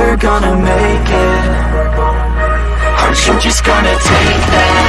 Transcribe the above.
never gonna make it Aren't you just gonna take that?